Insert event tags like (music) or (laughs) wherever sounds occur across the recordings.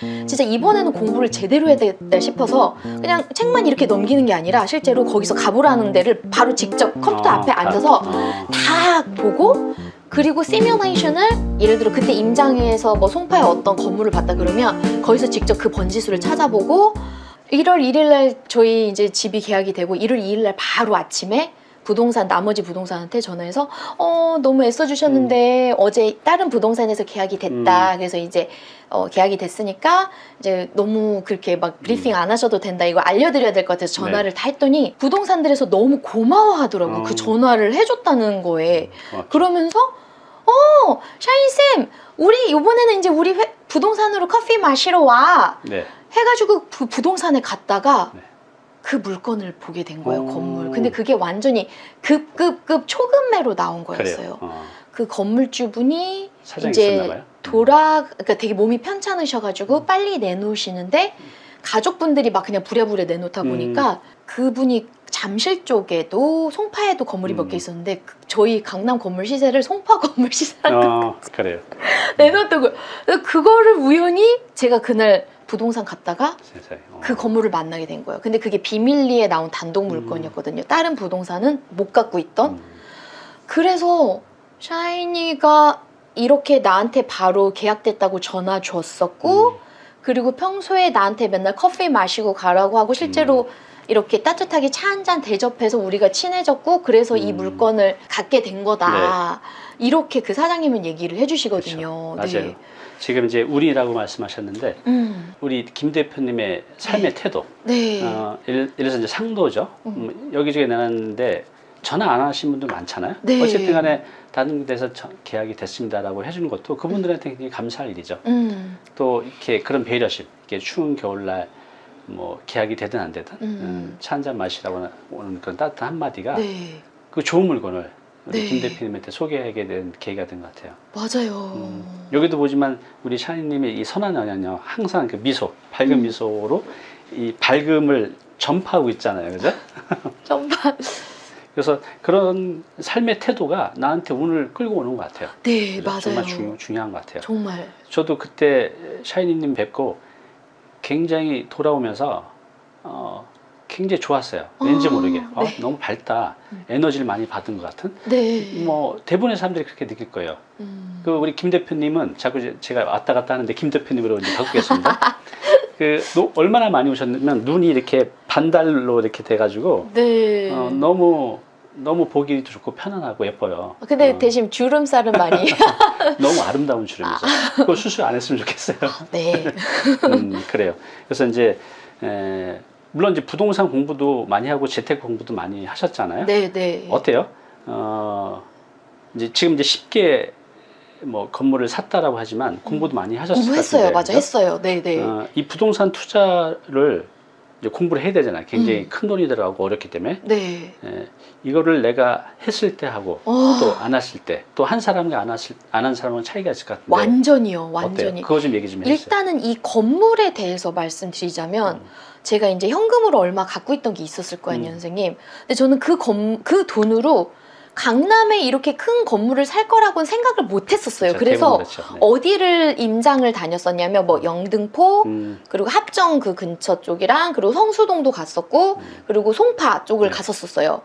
진짜 이번에는 공부를 제대로 해야 되겠다 싶어서 그냥 책만 이렇게 넘기는 게 아니라 실제로 거기서 가보라는 데를 바로 직접 컴퓨터 어, 앞에 다- 앉아서 어. 다 보고 그리고 시뮬레이션을 예를 들어 그때 임장에서 뭐 송파에 어떤 건물을 봤다 그러면 거기서 직접 그 번지수를 찾아보고 1월 1일 날 저희 이제 집이 계약이 되고 1월 2일 날 바로 아침에 부동산 나머지 부동산한테 전화해서 어 너무 애써 주셨는데 어제 다른 부동산에서 계약이 됐다. 그래서 이제 어 계약이 됐으니까 이제 너무 그렇게 막 브리핑 안 하셔도 된다. 이거 알려드려야 될 것 같아서 전화를 다 했더니 부동산들에서 너무 고마워하더라고 어. 그 전화를 해줬다는 거에. 어, 그러면서 어 샤인 쌤 우리 이번에는 이제 우리 회- 부동산으로 커피 마시러 와. 네. 해가지고 그 부동산에 갔다가 네. 그 물건을 보게 된 거예요 오. 건물 근데 그게 완전히 급급급 초급매로 나온. 거였어요 어. 그 건물주분이 이제. 돌아 그러니까 되게 몸이 편찮으셔가지고 빨리 내놓으시는데 가족분들이 막 그냥 부랴부랴 내놓다 음. 보니까 그분이 잠실 쪽에도 송파에도 건물이 몇 음. 개 있었는데 그- 저희 강남 건물 시세를 송파 (laughs) 건물 시세랑 어, 그래요. 내놨던. 그래서 그거를 우연히 제가 그날 부동산 갔다가. 어. 그 건물을 만나게 된 거예요. 근데 그게 비밀리에 나온 단독 음. 물건이었거든요. 다른 부동산은 못 갖고 있던. 음. 그래서 샤이니가 이렇게 나한테 바로 계약됐다고 전화 줬었고 음. 그리고 평소에 나한테 맨날 커피 마시고 가라고 하고 실제로 음. 이렇게 따뜻하게 차 한 잔 대접해서 우리가 친해졌고 그래서 이 음. 물건을 갖게 된 거다. 이렇게 그 사장님은 얘기를 해주시거든요. 네. 그렇죠. 맞아요. 네. 지금 이제 우리라고 말씀하셨는데 음, 우리 김 대표님의 삶의 태도. 네. 어, 예를, 예를 들어서 이제 상도죠. 음. 음, 여기저기 내놨는데 전화 안 하신 분들 많잖아요. 네. 어쨌든 간에 다른 데서 저- 계약이 됐습니다라고 해주는 것도 그분들한테 굉장히 감사할 일이죠. 음, 또 이렇게 그런 배려심, 이렇게 추운 겨울날 뭐 계약이 되든 안 되든 음. 차 한 잔 마시라고 오는 그런 따뜻한 한마디가 네. 그 좋은 물건을 우리 네. 김 대표님한테 소개하게 된 계기가 된 것 같아요. 맞아요. 음, 여기도 보지만 우리 샤이님의 이 선한 영향요 항상 그 미소, 밝은 음. 미소로 이 밝음을 전파하고 있잖아요, 그죠? (laughs) 정말. 그래서 그런 삶의 태도가 나한테 운을 끌고 오는 것 같아요. 네? 맞아요. 정말 중, 중요한 것 같아요. 정말. 저도 그때 샤이니님 뵙고 굉장히 돌아오면서 어, 굉장히 좋았어요. 왠지 아, 모르게 어, 네. 너무 밝다, 음. 에너지를 많이 받은 것 같은. 네. 뭐 대부분의 사람들이 그렇게 느낄 거예요. 음. 그 우리 김 대표님은 자꾸 제가 왔다 갔다 하는데 김 대표님으로 이제 바꾸겠습니다. (laughs) 그 노- 얼마나 많이 오셨냐면 눈이 이렇게 반달로 이렇게 돼가지고 네. 어, 너무 너무 보기도 좋고 편안하고 예뻐요. 근데 어, 대신 주름살은 많이. (laughs) (laughs) 너무 아름다운 주름이죠. 그거 수술 안 했으면 좋겠어요. 네. (laughs) 음, 그래요. 그래서 이제 에, 물론 이제 부동산 공부도 많이 하고 재테크 공부도 많이 하셨잖아요. 네, 네. 어때요? 어, 이제 지금 이제 쉽게 뭐 건물을 샀다라고 하지만 공부도 많이 하셨을 것 공부했어요. 같은데. 맞아. 그죠? 했어요. 네, 네. 어, 이 부동산 투자를 이제 공부를 해야 되잖아요. 굉장히 음. 큰 돈이 들어가고 어렵기 때문에 네. 에, 이거를 내가 했을 때 하고 어, 또안 했을 때 또 한 사람과 안 했을 안 한 사람은 차이가 있을 것 같은데 완전히요. 어때요? 완전히. 그거 좀 얘기 좀 해주세요. 일단은 이 건물에 대해서 말씀드리자면 음. 제가 이제 현금으로 얼마 갖고 있던 게 있었을 거 아니에요, 음. 선생님. 근데 저는 그, 건, 그 돈으로 강남에 이렇게 큰 건물을 살 거라고는 생각을 못 했었어요. 그래서 그렇죠. 네. 어디를 임장을 다녔었냐면 뭐 영등포 음, 그리고 합정 그 근처 쪽이랑 그리고 성수동도 갔었고 음. 그리고 송파 쪽을 네. 갔었었어요.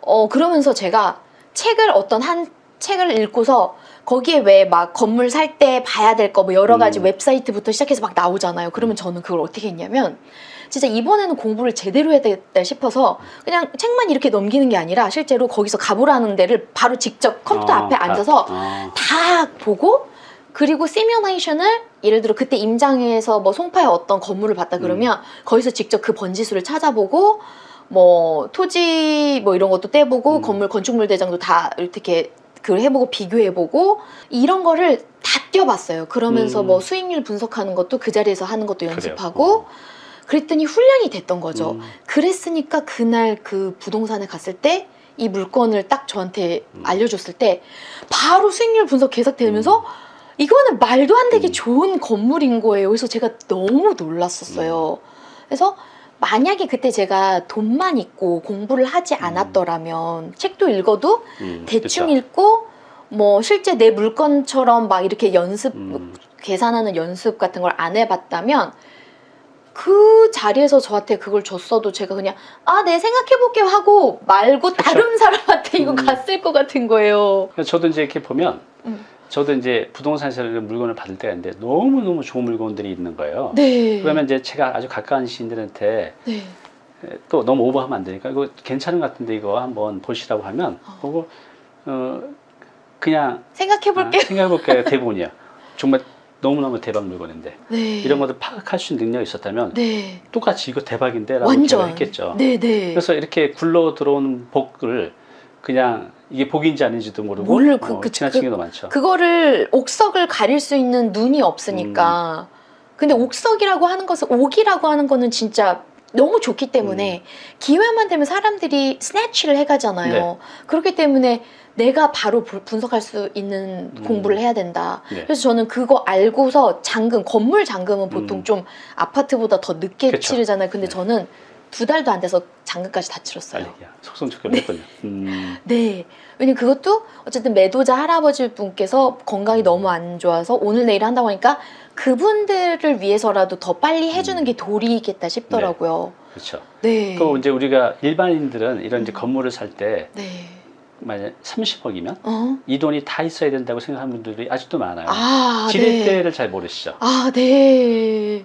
어 그러면서 제가 책을 어떤 한 책을 읽고서 거기에 왜 막 건물 살 때 봐야 될 거 뭐 여러 가지 음. 웹사이트부터 시작해서 막 나오잖아요. 그러면 저는 그걸 어떻게 했냐면 진짜 이번에는 공부를 제대로 해야 되겠다 싶어서 그냥 책만 이렇게 넘기는 게 아니라 실제로 거기서 가보라는 데를 바로 직접 컴퓨터 어, 앞에 다- 앉아서 어. 다 보고 그리고 시뮬레이션을 예를 들어 그때 임장에서 뭐 송파에 어떤 건물을 봤다 그러면 거기서 직접 그 번지수를 찾아보고 뭐 토지 뭐 이런 것도 떼보고 음. 건물 건축물 대장도 다 이렇게 그 해보고 비교해보고 이런 거를 다 뛰어봤어요. 그러면서 음. 뭐 수익률 분석하는 것도 그 자리에서 하는 것도. 연습하고 그랬더니 훈련이 됐던 거죠. 음. 그랬으니까 그날 그 부동산에 갔을 때 이 물건을 딱 저한테 음. 알려줬을 때 바로 수익률 분석 계속되면서 이거는 말도 안 되게 음. 좋은 건물인 거예요. 그래서 제가 너무 놀랐었어요. 그래서 만약에 그때 제가 돈만 있고 공부를 하지 않았더라면 책도 읽어도 음, 대충 그쵸. 읽고 뭐 실제 내 물건처럼 막 이렇게 연습 음, 계산하는 연습 같은 걸 안 해봤다면 그 자리에서 저한테 그걸 줬어도 제가 그냥 아 네 생각해볼게요 하고 말고 다른 사람한테 이거 음. 갔을 것 같은 거예요. 저도 이제 이렇게 보면 음. 저도 이제 부동산에서 물건을 받을 때가 있는데 너무 너무 좋은 물건들이 있는 거예요. 네. 그러면 이제 제가 아주 가까운 지인들한테 네. 또 너무 오버하면 안 되니까 이거 괜찮은 것 같은데 이거 한번 보시라고 하면 어. 그거 어 그냥 생각해 볼게요. 아, 생각해 볼게요 대부분이야. (laughs) 정말 너무너무 대박 물건인데 네. 이런 것들 파악할 수 있는 능력이 있었다면 네. 똑같이 이거 대박인데 라고 완전 했겠죠. 네, 네. 그래서 이렇게 굴러 들어온 복을 그냥 이게 복인지 아닌지도 모르고 모르- 그- 어, 그- 지나친 그- 경우도 많죠. 그거를 옥석을 가릴 수 있는 눈이 없으니까. 음. 근데 옥석이라고 하는 것은 옥이라고 하는 거는 진짜 너무 좋기 때문에 기회만 되면 사람들이 스네치를 해가잖아요. 음. 네. 그렇기 때문에 내가 바로 부- 분석할 수 있는 음. 공부를 해야 된다. 네. 그래서 저는 그거 알고서 잠금, 건물 잠금은 보통 음. 좀 아파트보다 더 늦게 그쵸. 치르잖아요. 근데 네. 저는 두 달도 안 돼서 잠금까지 다 치렀어요. 빨리 야, 속성적으로 했군요. 음, (laughs) 네. 왜냐면 그것도 어쨌든 매도자 할아버지 분께서 건강이 너무 안 좋아서 오늘 내일 한다고 하니까 그분들을 위해서라도 더 빨리 해주는 게 도리겠다 싶더라고요. 그렇죠. 네. 그 이제 우리가 일반인들은 이런 이제 음. 건물을 살때 네. 만약 30억이면 어? 이 돈이 다 있어야 된다고 생각하는 분들이 아직도 많아요. 아, 네. 지렛대를 잘 모르시죠. 아, 네.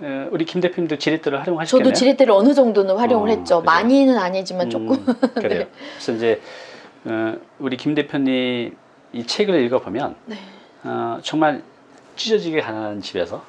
어, 우리 김 대표님도 지렛대를 활용하시겠네요. 저도 지렛대를 어느 정도는 활용을 어, 했죠. 그죠. 많이는 아니지만 조금. 음, (laughs) 그래요. 네. 그래서 이제 어, 우리 김 대표님 이 책을 읽어보면 네. 어, 정말 찢어지게 가난한 집에서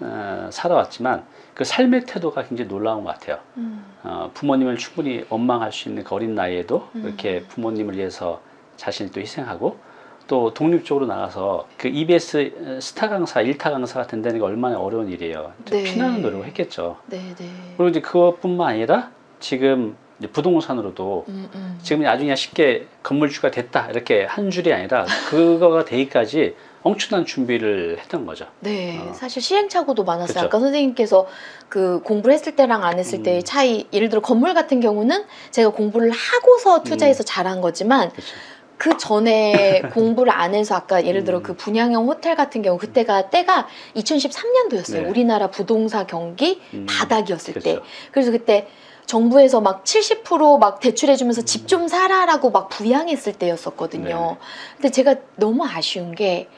어, 살아왔지만 그 삶의 태도가 굉장히 놀라운 것 같아요. 음. 어, 부모님을 충분히 원망할 수 있는 그 어린 나이에도 음. 이렇게 부모님을 위해서 자신을 또 희생하고 또 독립적으로 나가서 그 EBS 스타 강사, 일타 강사가 된다는 게 얼마나 어려운 일이에요. 네. 피나는 노력을 했겠죠. 네, 네. 그리고 이제 그것뿐만 아니라 지금 부동산으로도 음, 음. 지금 그냥 쉽게 건물주가 됐다 이렇게 한 줄이 아니라 그거가 되기까지 엄청난 준비를 했던 거죠. 네, 어. 사실 시행착오도 많았어요. 그쵸. 아까 선생님께서 그 공부를 했을 때랑 안 했을 음. 때의 차이, 예를 들어 건물 같은 경우는 제가 공부를 하고서 투자해서 음. 잘한 거지만 그렇죠. 그 전에 (laughs) 공부를 안 해서 아까 예를 들어 음. 그 분양형 호텔 같은 경우 그때가 때가 2013년도였어요. 네. 우리나라 부동산 경기 음, 바닥이었을 때. 그렇죠. 그래서 그때 정부에서 막 70%막 대출해주면서 집 좀 사라라고 막 부양했을 때였었거든요. 네. 근데 제가 너무 아쉬운 게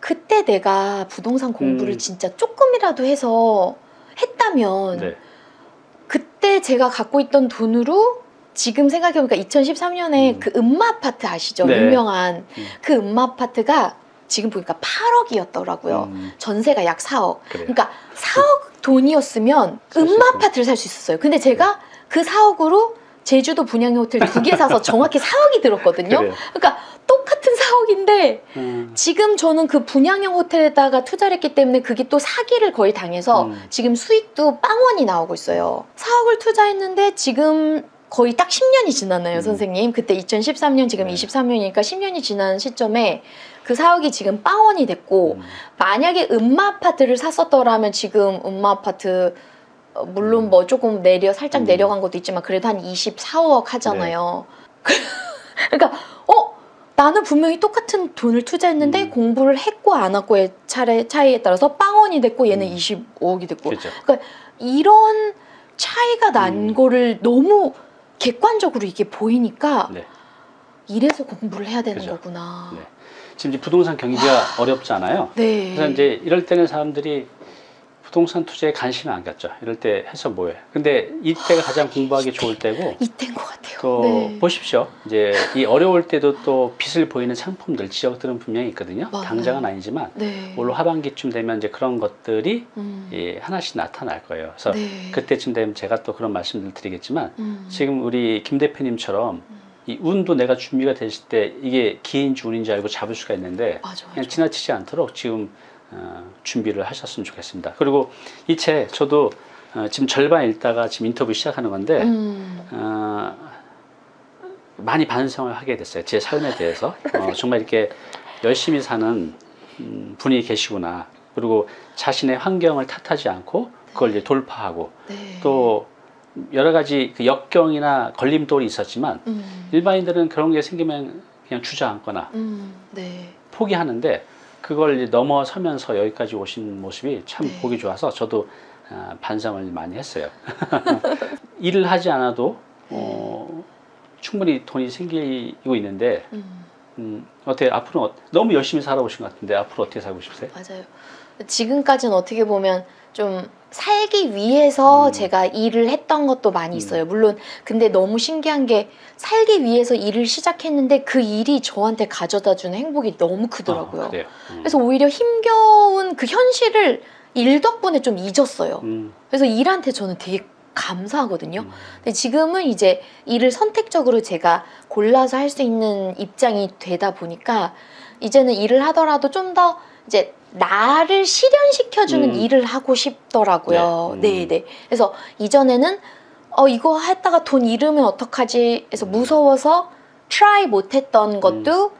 그때 내가 부동산 공부를 음. 진짜 조금이라도 해서 했다면 네. 그때 제가 갖고 있던 돈으로 지금 생각해보니까 2013년에 음. 그 음마 아파트 아시죠? 네. 유명한 음. 그 음마 아파트가 지금 보니까 8억이었더라고요. 음, 전세가 약 4억. 그래요. 그러니까 4억 돈이었으면 살수 음마. 아파트를 살 수 있었어요. 근데 제가 그 4억으로 제주도 분양형 호텔 두 개 사서 정확히 (laughs) 4억이 들었거든요. 그래요. 그러니까 똑같은 4억인데 음, 지금 저는 그 분양형 호텔에다가 투자를 했기 때문에 그게 또 사기를 거의 당해서 음. 지금 수익도 빵원이 나오고 있어요. 4억을 투자했는데 지금 거의 딱 10년이 지났나요, 음. 선생님? 그때 2013년, 지금 네. 23년이니까 10년이 지난 시점에 그 4억이 지금 빵원이 됐고 음, 만약에 음마 아파트를 샀었더라면 지금 음마 아파트 어, 물론 음. 뭐 조금 내려 살짝 음. 내려간 것도 있지만 그래도 한 24억 하잖아요. 네. (laughs) 그러니까 어 나는 분명히 똑같은 돈을 투자했는데 음. 공부를 했고 안 했고의 차례 차이에 따라서 빵원이 됐고 얘는 음. 25억이 됐고 그렇죠. 이런 차이가 난 음. 거를 너무 객관적으로 이게 보이니까 네. 이래서 공부를 해야 되는 그죠. 거구나. 네. 지금 이제 부동산 경기가 어렵잖아요. 네. 그래서 이제 이럴 때는 사람들이 부동산 투자에 관심이 안 갔죠. 이럴 때 해서 뭐해. 근데 이때가 가장 공부하기 좋을 때고 이때인 것 같아요. 또 네. 보십시오. 이제 이 어려울 때도 또 빛을 보이는 상품들 지역들은 분명히 있거든요. 맞아요. 당장은 아니지만 네. 올 하반기쯤 되면 이제 그런 것들이 음. 예, 하나씩 나타날 거예요. 그래서 네. 그때쯤 되면 제가 또 그런 말씀을 드리겠지만 음. 지금 우리 김 대표님처럼 이 운도 내가 준비가 됐을 때 이게 기인지 운인지 알고 잡을 수가 있는데 맞아, 맞아. 그냥 지나치지 않도록 지금 어, 준비를 하셨으면 좋겠습니다. 그리고 이 책 저도 어, 지금 절반 읽다가 지금 인터뷰 시작하는 건데 음. 어, 많이 반성을 하게 됐어요. 제 삶에 대해서 어, (laughs) 정말 이렇게 열심히 사는 음, 분이 계시구나. 그리고 자신의 환경을 탓하지 않고 그걸 이제 돌파하고 네. 또 여러 가지 그 역경이나 걸림돌이 있었지만 음. 일반인들은 그런 게 생기면 그냥 주저앉거나 음. 네. 포기하는데 그걸 넘어서면서 여기까지 오신 모습이 참 네. 보기 좋아서 저도 아, 반성을 많이 했어요. (laughs) 일을 하지 않아도 어, 충분히 돈이 생기고 있는데 음, 음, 어떻게 앞으로 어- 너무 열심히 살아오신 것 같은데 앞으로 어떻게 살고 싶으세요? 맞아요. 지금까지는 어떻게 보면 좀 살기 위해서 음. 제가 일을 했던 것도 많이 음. 있어요. 물론 근데 너무 신기한 게 살기 위해서 일을 시작했는데 그 일이 저한테 가져다 주는 행복이 너무 크더라고요. 아. 음. 그래서 오히려 힘겨운 그 현실을 일 덕분에 좀 잊었어요. 음, 그래서 일한테 저는 되게 감사하거든요. 음, 근데 지금은 이제 일을 선택적으로 제가 골라서 할 수 있는 입장이 되다 보니까 이제는 일을 하더라도 좀더 이제 나를 실현시켜주는 음. 일을 하고 싶더라고요. 네. 네, 음. 네. 그래서 이전에는 어 이거 했다가 돈 잃으면 어떡하지? 해서 음. 무서워서 try 못했던 것도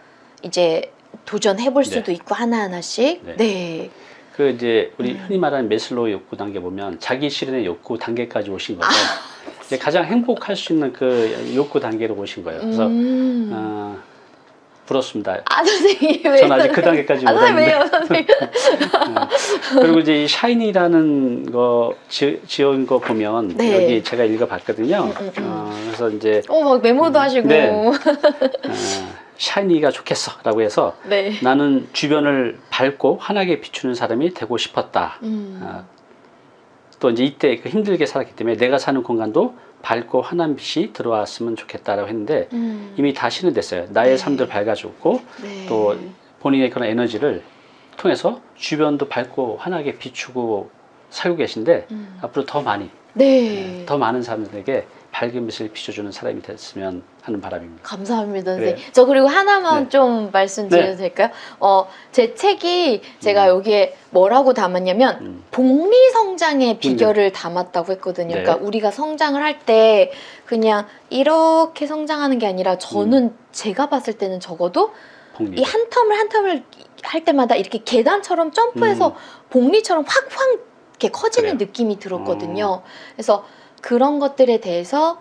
이제 도전해볼 네. 수도 있고 하나 하나씩. 네. 네. 그 이제 우리 음. 흔히 말하는 매슬로우 욕구 단계 보면 자기 실현의 욕구 단계까지 오신 거고 아. 이제 가장 행복할 수 있는 그 욕구 단계로 오신 거예요. 그래서 음. 어, 부럽습니다. 아 선생님 왜? 전 아직 그 단계까지 아못 선생님 왔는데 왜요 선생님? (laughs) 그리고 이제 이 샤이니라는 거 지, 지은 거 보면 네. 여기 제가 읽어봤거든요. 음, 음, 음. 어, 그래서 이제 어막 메모도 하시고. 네. (laughs) 어, 샤이니가 좋겠어라고 해서 네. 나는 주변을 밝고 환하게 비추는 사람이 되고 싶었다. 음. 어, 또 이제 이때 그 힘들게 살았기 때문에 내가 사는 공간도 밝고 환한 빛이 들어왔으면 좋겠다라고 했는데 음. 이미 다 실현됐어요. 나의 네. 삶도 밝아졌고 네. 또 본인의 그런 에너지를 통해서 주변도 밝고 환하게 비추고 살고 계신데 음. 앞으로 더 많이 네. 더 많은 사람들에게 밝은 빛을 비춰주는 사람이 됐으면 하는 바람입니다. 감사합니다. 선생님. 저 그리고 하나만 네. 좀 말씀드려도 네. 될까요? 어, 제 책이 제가 여기에 뭐라고 담았냐면 음. 복리 성장의 비결을 담았다고 했거든요. 네. 그러니까 우리가 성장을 할 때 그냥 이렇게 성장하는 게 아니라 저는 음. 제가 봤을 때는 적어도. 이 한 텀을 한 텀을 할 때마다 이렇게 계단처럼 점프해서 음. 복리처럼 확확 이렇게 커지는 그래요? 느낌이 들었거든요. 그래서 그런 것들에 대해서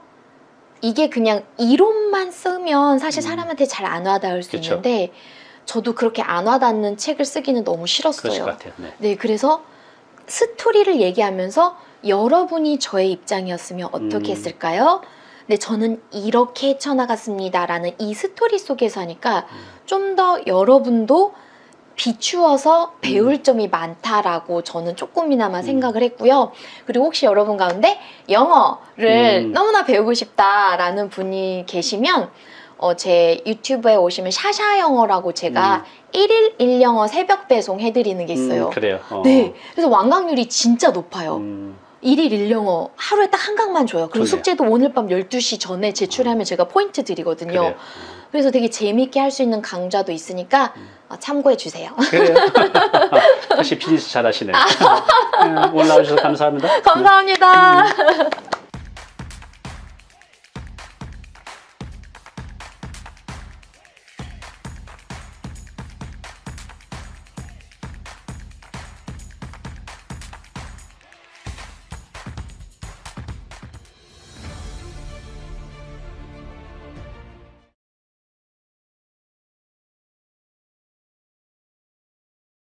이게 그냥 이론만 쓰면 사실 음. 사람한테 잘 안 와닿을 수 그쵸. 있는데 저도 그렇게 안 와닿는 책을 쓰기는 너무 싫었어요. 같아요. 네. 네, 그래서 스토리를 얘기하면서 여러분이 저의 입장이었으면 어떻게 음. 했을까요? 근데 저는 이렇게 헤쳐나갔습니다라는 이 스토리 속에서 하니까 음. 좀더 여러분도 비추어서 배울 음. 점이 많다라고 저는 조금이나마 음. 생각을 했고요. 그리고 혹시 여러분 가운데 영어를 음. 너무나 배우고 싶다라는 분이 계시면 어, 제 유튜브에 오시면 샤샤 영어라고 제가 일 1일 1영어 새벽 배송 해드리는 게 있어요. 음, 그래요. 어. 네. 그래서 완강률이 진짜 높아요. 음, 일일 1영어 하루에 딱 한 강만 줘요. 그리고 좋네요. 숙제도 오늘 밤 12시 전에 제출하면 제가 포인트 드리거든요. 그래요. 그래서 되게 재밌게 할 수 있는 강좌도 있으니까 음. 어, 참고해 주세요. 그래요. (laughs) 다시 비즈니스 잘하시네요. 네, 올라오셔서 감사합니다. (laughs) 감사합니다.